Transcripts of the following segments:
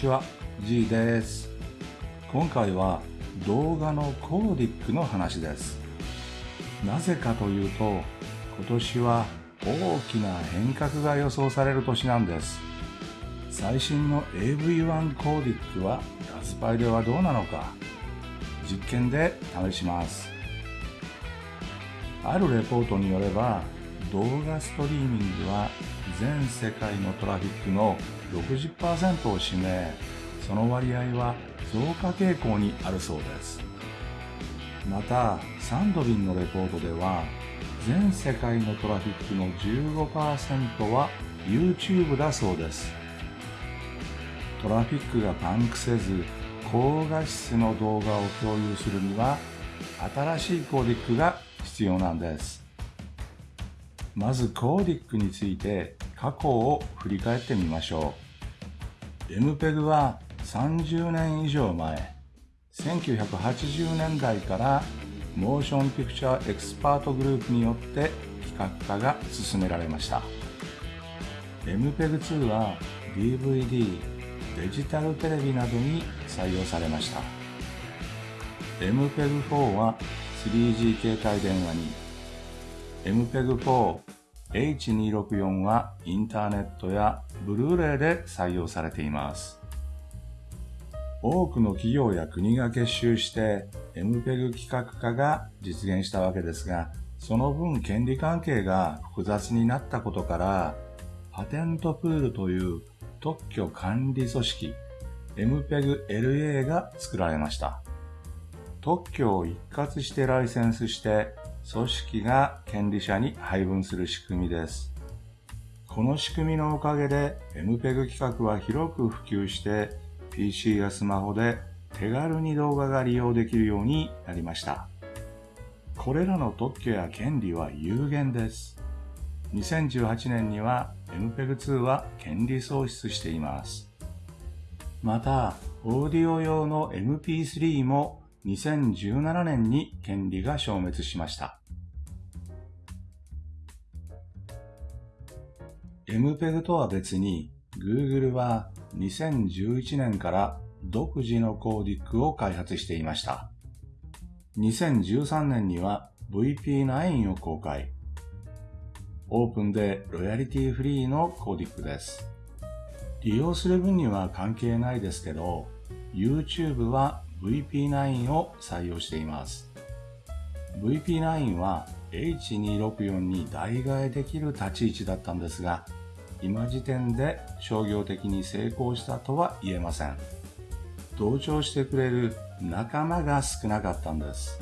ちは、G です。今回は動画のコーディックの話です。なぜかというと、今年は大きな変革が予想される年なんです。最新の AV1 コーディックはラズパイではどうなのか、実験で試します。あるレポートによれば、動画ストリーミングは全世界のトラフィックの60%を占め、その割合は増加傾向にあるそうです。また、サンドリンのレポートでは、全世界のトラフィックの15%は YouTube だそうです。トラフィックがパンクせず、高画質の動画を共有するには、新しいコーディックが必要なんです。まずコーデックについて過去を振り返ってみましょう。MPEG は30年以上前、1980年代から Motion Picture Expert Group によって規格化が進められました。MPEG2 は DVD、デジタルテレビなどに採用されました。MPEG4 は 3G 携帯電話に MPEG4、H264 はインターネットやブルーレイで採用されています。多くの企業や国が結集して MPEG 規格化が実現したわけですが、その分権利関係が複雑になったことから、パテントプールという特許管理組織 MPEG-LA が作られました。特許を一括してライセンスして組織が権利者に配分する仕組みです。この仕組みのおかげで MPEG 規格は広く普及して PC やスマホで手軽に動画が利用できるようになりました。これらの特許や権利は有限です。2018年には MPEG2 は権利喪失しています。また、オーディオ用の MP3 も2017年に権利が消滅しました。MPEG とは別に Google は2011年から独自のコーディックを開発していました。2013年には VP9 を公開。オープンでロイヤリティフリーのコーディックです。利用する分には関係ないですけど、YouTube は VP9 を採用しています。VP9 は H264 に代替えできる立ち位置だったんですが、今時点で商業的に成功したとは言えません。同調してくれる仲間が少なかったんです。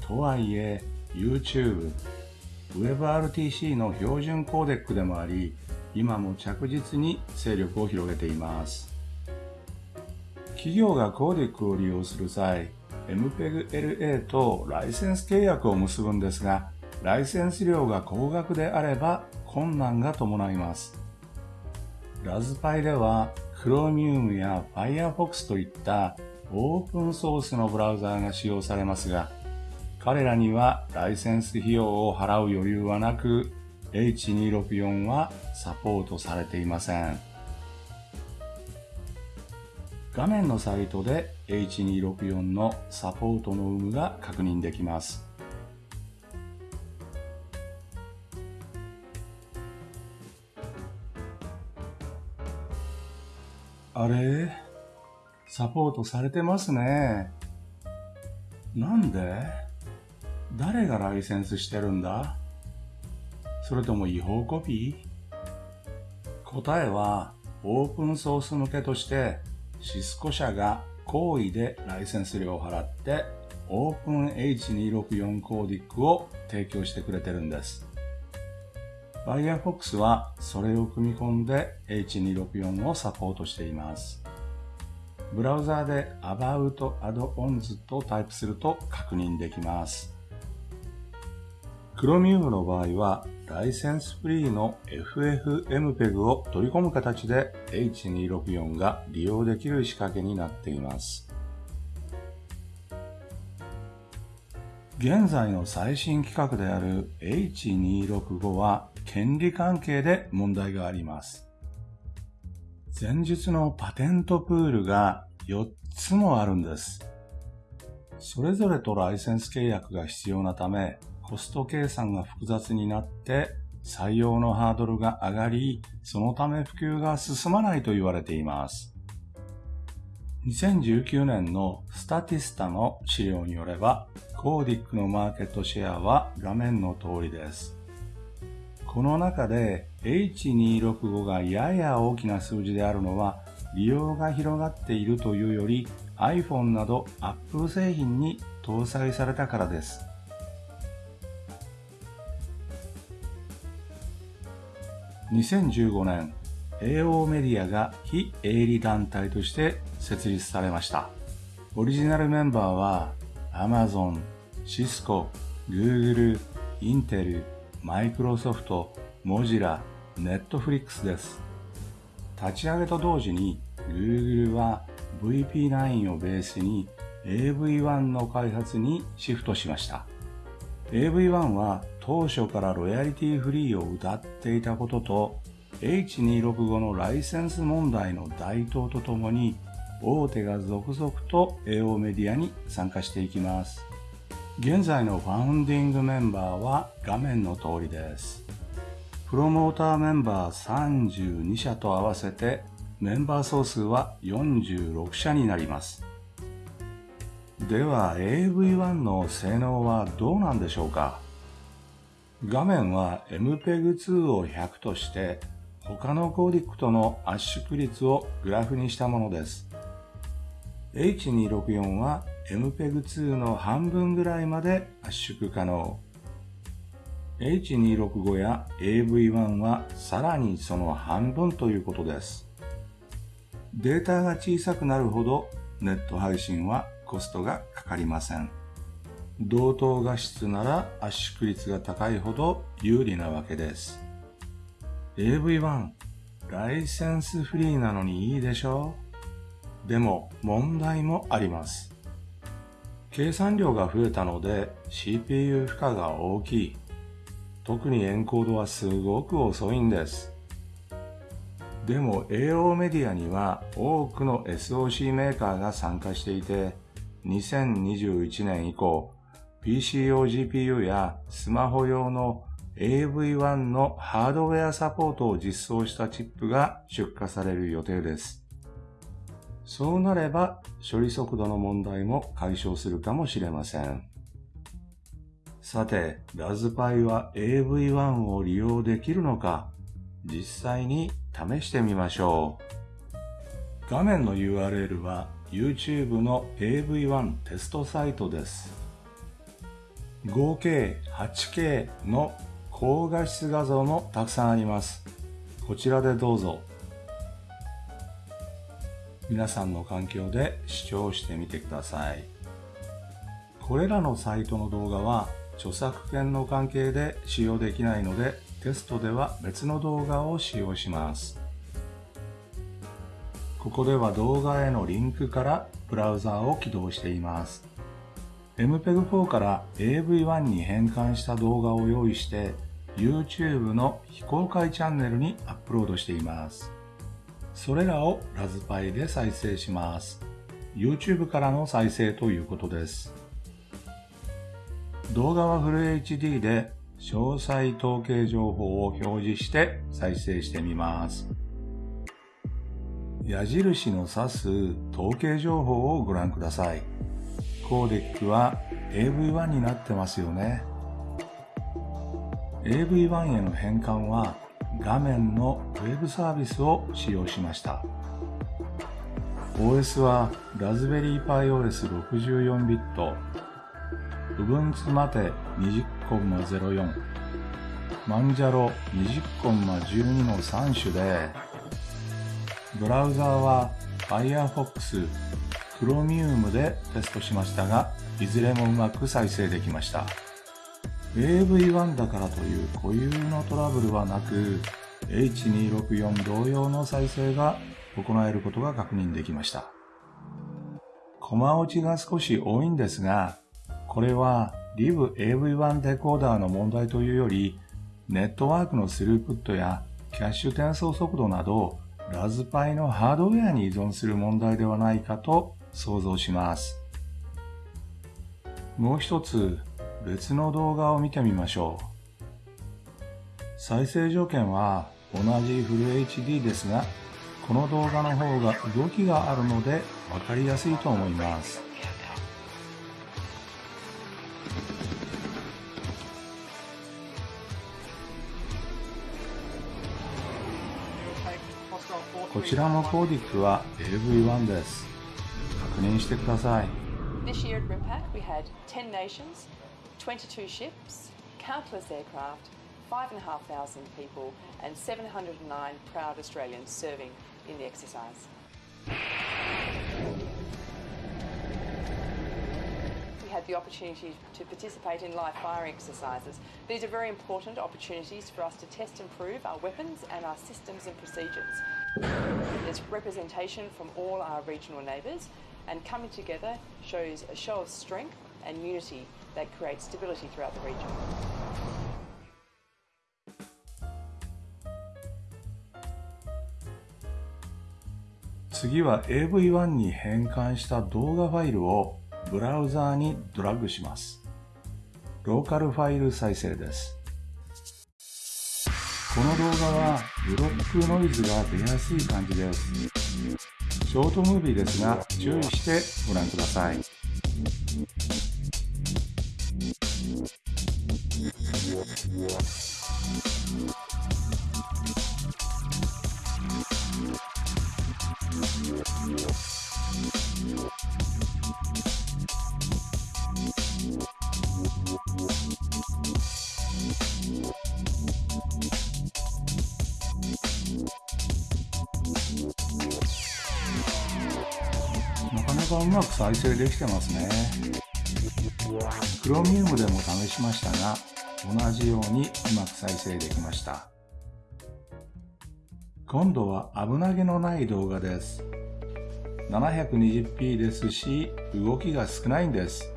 とはいえ、YouTube、WebRTC の標準コーデックでもあり、今も着実に勢力を広げています。企業がコーデックを利用する際、MPEG-LA とライセンス契約を結ぶんですが、ライセンス料が高額であれば困難が伴います。ラズパイでは Chromium や Firefox といったオープンソースのブラウザーが使用されますが、彼らにはライセンス費用を払う余裕はなく、H264 はサポートされていません。画面のサイトで H264 のサポートの有無が確認できます。あれ？サポートされてますね。なんで？誰がライセンスしてるんだ？それとも違法コピー？答えはオープンソース向けとしてシスコ社が好意でライセンス料を払ってオープン H264 コーディックを提供してくれてるんです。Firefox はそれを組み込んで H264 をサポートしています。ブラウザーで About Add-ons とタイプすると確認できます。Chromium の場合はライセンスフリーの FFmpeg を取り込む形で H264 が利用できる仕掛けになっています。現在の最新規格である H265 は権利関係で問題があります。前述のパテントプールが4つもあるんです。それぞれとライセンス契約が必要なため、コスト計算が複雑になって採用のハードルが上がり、そのため普及が進まないと言われています。2019年のスタティスタの資料によれば、コーディックのマーケットシェアは画面の通りです。この中で H265 がやや大きな数字であるのは利用が広がっているというより iPhone など Apple 製品に搭載されたからです。2015年、AO メディアが非営利団体として設立されました。オリジナルメンバーは Amazon、Cisco、Google、Intel、Microsoft、Mozilla、Netflix です。立ち上げと同時に Google は VP9 をベースに AV1 の開発にシフトしました。AV1 は当初からロイヤリティフリーを謳っていたことと H265 のライセンス問題の台頭とともに大手が続々と AO メディアに参加していきます。現在のファウンディングメンバーは画面の通りです。プロモーターメンバー32社と合わせてメンバー総数は46社になります。では AV1 の性能はどうなんでしょうか？画面は MPEG2 を100として他のコーディックとの圧縮率をグラフにしたものです。H264 は MPEG2 の半分ぐらいまで圧縮可能。H265 や AV1 はさらにその半分ということです。データが小さくなるほどネット配信はコストがかかりません。同等画質なら圧縮率が高いほど有利なわけです。AV1、ライセンスフリーなのにいいでしょうでも問題もあります。計算量が増えたので CPU 負荷が大きい。特にエンコードはすごく遅いんです。でも AO メディアには多くの SOC メーカーが参加していて、2021年以降、PC 用 GPU やスマホ用の AV1 のハードウェアサポートを実装したチップが出荷される予定です。そうなれば処理速度の問題も解消するかもしれません。さて、ラズパイは AV1 を利用できるのか実際に試してみましょう。画面の URL は YouTube の AV1 テストサイトです。合計 8K の高画質画像もたくさんあります。こちらでどうぞ。皆さんの環境で視聴してみてください。これらのサイトの動画は著作権の関係で使用できないのでテストでは別の動画を使用します。ここでは動画へのリンクからブラウザーを起動しています。MPEG4 から AV1 に変換した動画を用意して YouTube の非公開チャンネルにアップロードしています。それらをラズパイで再生します。YouTube からの再生ということです。動画はフル HD で詳細統計情報を表示して再生してみます。矢印の指す統計情報をご覧ください。コーデックは AV1 になってますよね。AV1 への変換は画面の Web サービスを使用しました。OS はラズベリーパイ OS64 ビット、Ubuntu まで20.04マンジャロ20.12の3種でブラウザーは Firefox、Chromium でテストしましたがいずれもうまく再生できました AV1 だからという固有のトラブルはなく H264 同様の再生が行えることが確認できましたコマ落ちが少し多いんですがこれは LIVAV1 デコーダーの問題というより、ネットワークのスループットやキャッシュ転送速度などラズパイのハードウェアに依存する問題ではないかと想像します。もう一つ別の動画を見てみましょう。再生条件は同じフル HD ですが、この動画の方が動きがあるので分かりやすいと思います。こちらのコーディックは AV1 です。確認してください。This year at RIMPAC we had 10 nations, 22 ships, countless aircraft, 5,500 people and 709 proud Australians serving in the exercise. We had the opportunity to participate in live firing exercises. These are very important opportunities for us to test and prove our weapons and our systems and procedures. There's representation from all our regional neighbours and coming together shows a show of strength and unity that creates stability throughout the region. 次は AV1 に変換した動画ファイルをブラウザーにドラッグします。ローカルファイル再生です。この動画はブロックノイズが出やすい感じです。ショートムービーですが注意してご覧ください。うまく再生できてますね。クロミウムでも試しましたが、同じようにうまく再生できました。今度は危なげのない動画です。720p ですし、動きが少ないんです。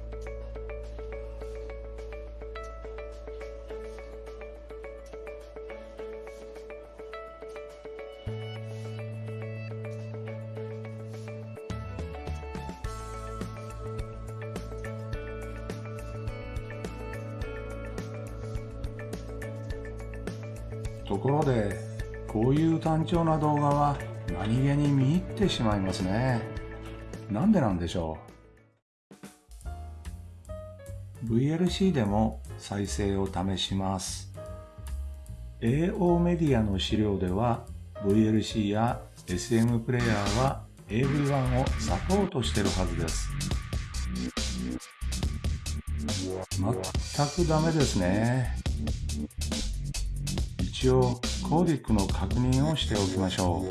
単調な動画は何気に見入ってしまいますね。なんでなんでしょう ?VLC でも再生を試します。AO メディアの資料では VLC や SM プレイヤーは AV1 をサポートしてるはずです。全くダメですね。一応コーディックの確認をしておきましょ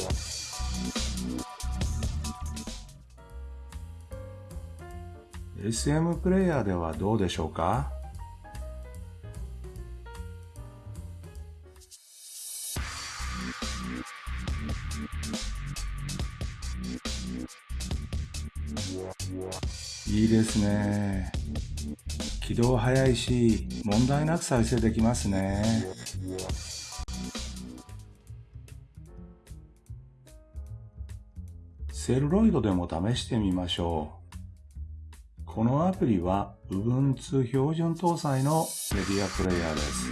う SM プレイヤーではどうでしょうか？いいですね。起動早いし、問題なく再生できますね。セルロイドでも試してみましょう。このアプリは Ubuntu 標準搭載のメディアプレイヤーです。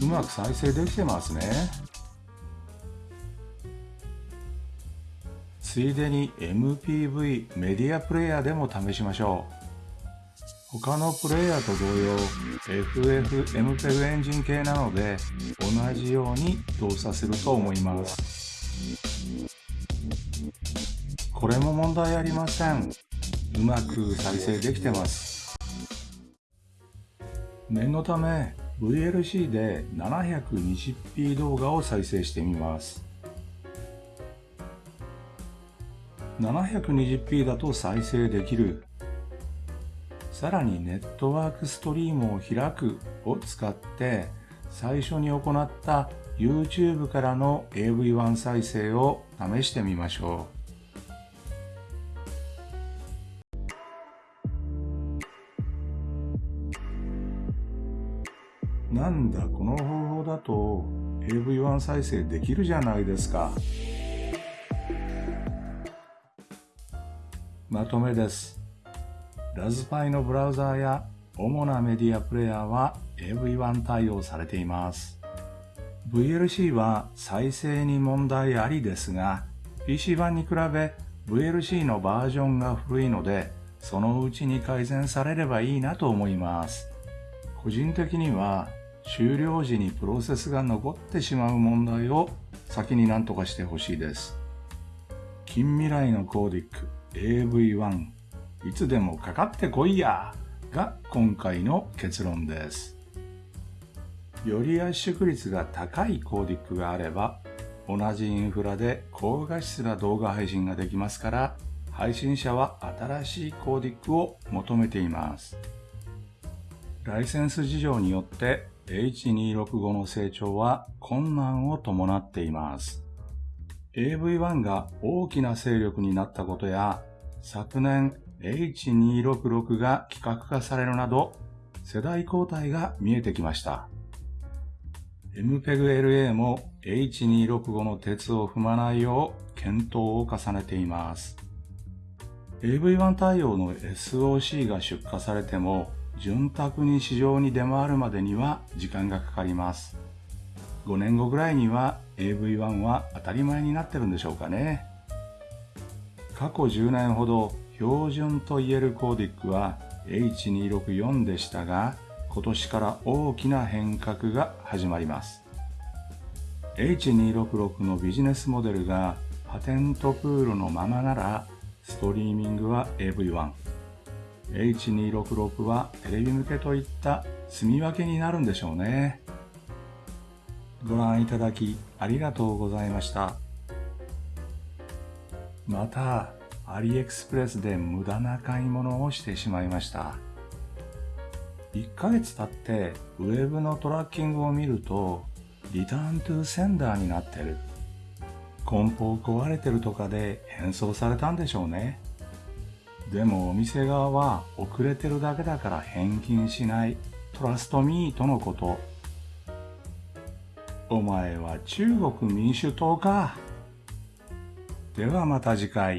うまく再生できてますね。ついでに MPV メディアプレイヤーでも試しましょう。他のプレイヤーと同様 FF MPEG エンジン系なので同じように動作すると思います。これも問題ありません。うまく再生できてます。念のため VLC で 720p 動画を再生してみます。720p だと再生できるさらにネットワークストリームを開くを使って最初に行った YouTube からの AV1 再生を試してみましょうなんだこの方法だと AV1 再生できるじゃないですか。まとめです。ラズパイのブラウザーや主なメディアプレイヤーは AV1 対応されています。VLC は再生に問題ありですが、PC 版に比べ VLC のバージョンが古いので、そのうちに改善されればいいなと思います。個人的には終了時にプロセスが残ってしまう問題を先に何とかしてほしいです。近未来のコーディック AV1 いつでもかかってこいやが今回の結論です。より圧縮率が高いコーディックがあれば同じインフラで高画質な動画配信ができますから配信者は新しいコーディックを求めています。ライセンス事情によって H265 の成長は困難を伴っています。AV1 が大きな勢力になったことや昨年 H266 が規格化されるなど世代交代が見えてきました。MPEG-LA も H265 の鉄を踏まないよう検討を重ねています。AV1 対応の SOC が出荷されても潤沢に市場に出回るまでには時間がかかります。5年後ぐらいには AV1 は当たり前になってるんでしょうかね。過去10年ほど標準と言えるコーディックは H264 でしたが、今年から大きな変革が始まります。H266 のビジネスモデルがパテントプールのままなら、ストリーミングは AV1、H266 はテレビ向けといった住み分けになるんでしょうね。ご覧いただきありがとうございました。また、アリエクスプレスで無駄な買い物をしてしまいました。1ヶ月経ってウェブのトラッキングを見ると、リターントゥーセンダーになってる。梱包壊れてるとかで変装されたんでしょうね。でもお店側は遅れてるだけだから返金しない。トラストミーとのこと。お前は中国民主党か。ではまた次回。